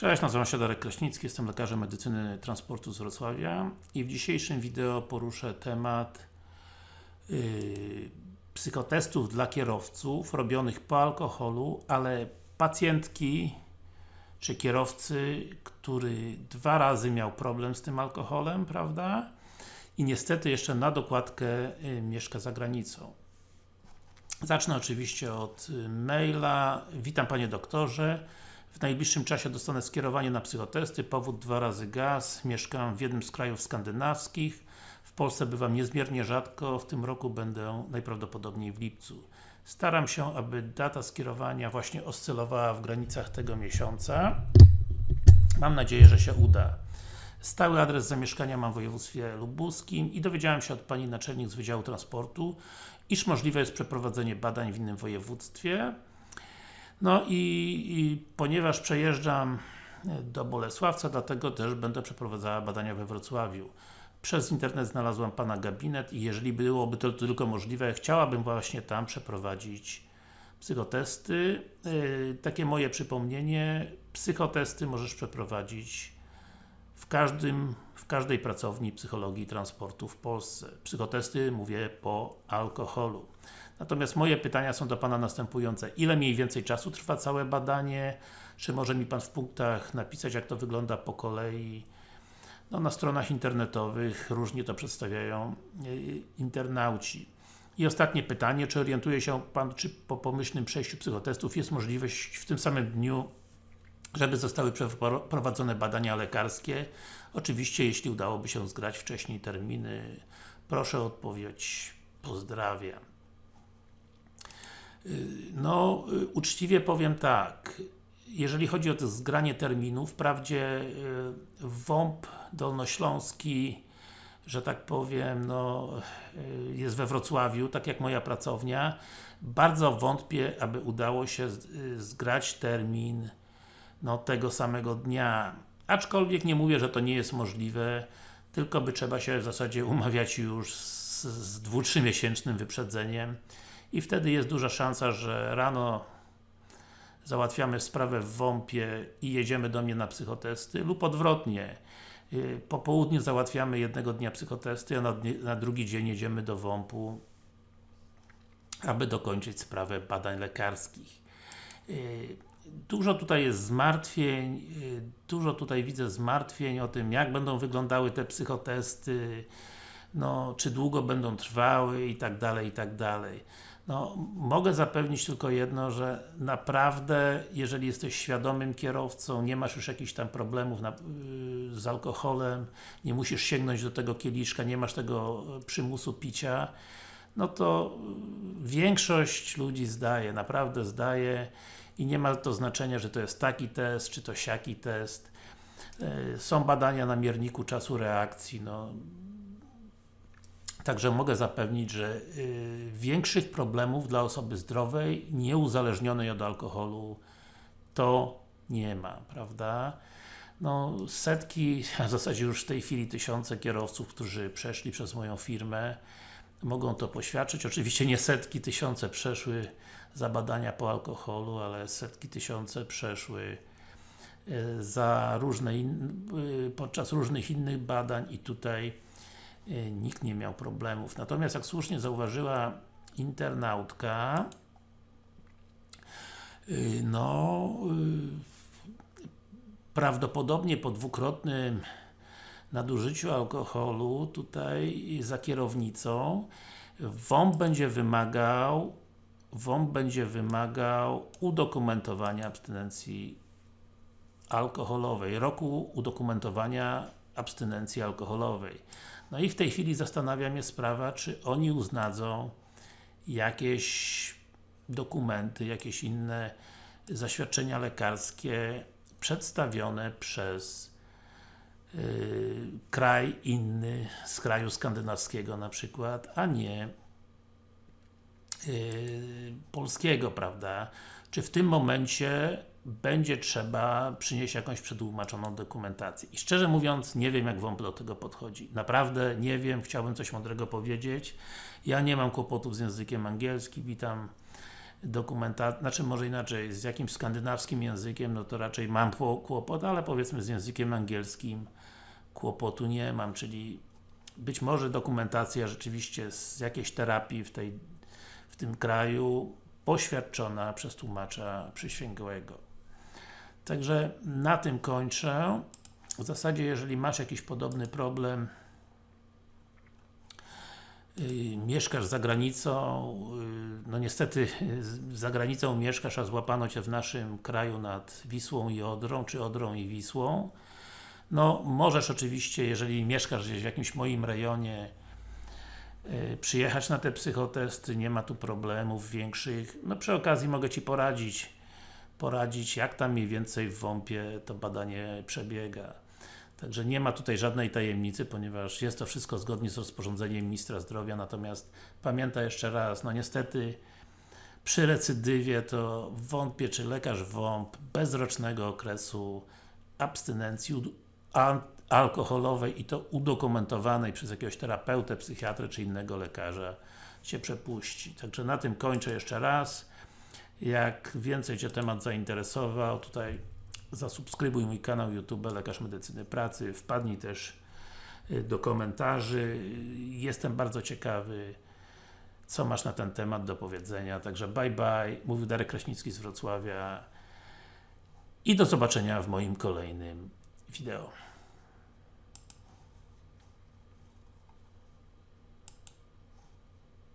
Cześć, nazywam się Darek Kraśnicki, jestem lekarzem medycyny transportu z Wrocławia i w dzisiejszym wideo poruszę temat yy, psychotestów dla kierowców robionych po alkoholu, ale pacjentki czy kierowcy, który dwa razy miał problem z tym alkoholem, prawda? I niestety jeszcze na dokładkę yy, mieszka za granicą. Zacznę oczywiście od yy, maila. Witam Panie Doktorze. W najbliższym czasie dostanę skierowanie na psychotesty, powód dwa razy gaz, mieszkam w jednym z krajów skandynawskich, w Polsce bywam niezmiernie rzadko, w tym roku będę najprawdopodobniej w lipcu. Staram się, aby data skierowania właśnie oscylowała w granicach tego miesiąca. Mam nadzieję, że się uda. Stały adres zamieszkania mam w województwie lubuskim i dowiedziałem się od Pani Naczelnik z Wydziału Transportu, iż możliwe jest przeprowadzenie badań w innym województwie. No i, i, ponieważ przejeżdżam do Bolesławca, dlatego też będę przeprowadzała badania we Wrocławiu. Przez internet znalazłam Pana gabinet i jeżeli byłoby to tylko możliwe, chciałabym właśnie tam przeprowadzić psychotesty. Yy, takie moje przypomnienie, psychotesty możesz przeprowadzić w każdym, w każdej pracowni psychologii transportu w Polsce. Psychotesty mówię po alkoholu. Natomiast moje pytania są do Pana następujące. Ile mniej więcej czasu trwa całe badanie? Czy może mi Pan w punktach napisać, jak to wygląda po kolei? No, na stronach internetowych różnie to przedstawiają y, internauci. I ostatnie pytanie, czy orientuje się Pan, czy po pomyślnym przejściu psychotestów jest możliwość w tym samym dniu, żeby zostały przeprowadzone badania lekarskie? Oczywiście, jeśli udałoby się zgrać wcześniej terminy, proszę o odpowiedź. Pozdrawiam. Y, no, y, uczciwie powiem tak, jeżeli chodzi o to zgranie terminów, wprawdzie y, WOMP Dolnośląski, że tak powiem, no, jest we Wrocławiu, tak jak moja pracownia, bardzo wątpię, aby udało się zgrać termin no, tego samego dnia. Aczkolwiek nie mówię, że to nie jest możliwe, tylko by trzeba się w zasadzie umawiać już z, z dwu, miesięcznym wyprzedzeniem i wtedy jest duża szansa, że rano załatwiamy sprawę w WOMP-ie i jedziemy do mnie na psychotesty lub odwrotnie y, po południu załatwiamy jednego dnia psychotesty, a na, drugi dzień jedziemy do WOMP-u aby dokończyć sprawę badań lekarskich. Y, dużo tutaj jest zmartwień, y, dużo tutaj widzę zmartwień o tym, jak będą wyglądały te psychotesty, no, czy długo będą trwały i tak dalej, i tak dalej. No, mogę zapewnić tylko jedno, że naprawdę, jeżeli jesteś świadomym kierowcą, nie masz już jakichś tam problemów na, yy, z alkoholem, nie musisz sięgnąć do tego kieliszka, nie masz tego przymusu picia, no to większość ludzi zdaje, naprawdę zdaje i nie ma to znaczenia, że to jest taki test, czy to siaki test. Są badania na mierniku czasu reakcji, no Także mogę zapewnić, że y, większych problemów dla osoby zdrowej, nieuzależnionej od alkoholu to nie ma, prawda? No, setki, a w zasadzie już w tej chwili tysiące kierowców, którzy przeszli przez moją firmę, mogą to poświadczyć. Oczywiście nie setki, tysiące przeszły za badania po alkoholu, ale setki, tysiące przeszły y, za różne y, podczas różnych innych badań i tutaj nikt nie miał problemów. Natomiast jak słusznie zauważyła internautka, y, no y, prawdopodobnie po dwukrotnym nadużyciu alkoholu tutaj za kierownicą WOMP będzie wymagał WOMP będzie wymagał udokumentowania abstynencji alkoholowej, roku udokumentowania abstynencji alkoholowej. No i w tej chwili zastanawia mnie sprawa, czy oni uznadzą jakieś dokumenty, jakieś inne zaświadczenia lekarskie przedstawione przez yy, kraj inny, z kraju skandynawskiego na przykład, a nie yy, polskiego, prawda? Czy w tym momencie będzie trzeba przynieść jakąś przetłumaczoną dokumentację. I szczerze mówiąc, nie wiem jak WOMP do tego podchodzi. Naprawdę nie wiem, chciałbym coś mądrego powiedzieć. Ja nie mam kłopotów z językiem angielskim i tam dokumentacji, znaczy może inaczej, z jakimś skandynawskim językiem, no to raczej mam kło- kłopot, ale powiedzmy z językiem angielskim kłopotu nie mam, czyli być może dokumentacja rzeczywiście z jakiejś terapii w, tej, w tym kraju poświadczona przez tłumacza przysięgłego. Także na tym kończę. W zasadzie, jeżeli masz jakiś podobny problem, yy, mieszkasz za granicą, yy, no niestety za granicą mieszkasz, a złapano Cię w naszym kraju nad Wisłą i Odrą, czy Odrą i Wisłą, no możesz oczywiście, jeżeli mieszkasz gdzieś w jakimś moim rejonie, yy, przyjechać na te psychotesty, nie ma tu problemów większych. No przy okazji mogę Ci poradzić, poradzić jak tam mniej więcej w WOMP-ie to badanie przebiega. Także nie ma tutaj żadnej tajemnicy, ponieważ jest to wszystko zgodnie z rozporządzeniem Ministra Zdrowia, natomiast pamiętaj jeszcze raz, no niestety przy recydywie to wątpię, czy lekarz WOMP bez rocznego okresu abstynencji alkoholowej i to udokumentowanej przez jakiegoś terapeutę, psychiatrę czy innego lekarza Cię przepuści. Także na tym kończę jeszcze raz. Jak więcej Cię temat zainteresował, tutaj zasubskrybuj mój kanał YouTube Lekarz Medycyny Pracy, wpadnij też y, do komentarzy. Jestem bardzo ciekawy, co masz na ten temat do powiedzenia. Także bye bye, mówił Darek Kraśnicki z Wrocławia i do zobaczenia w moim kolejnym wideo.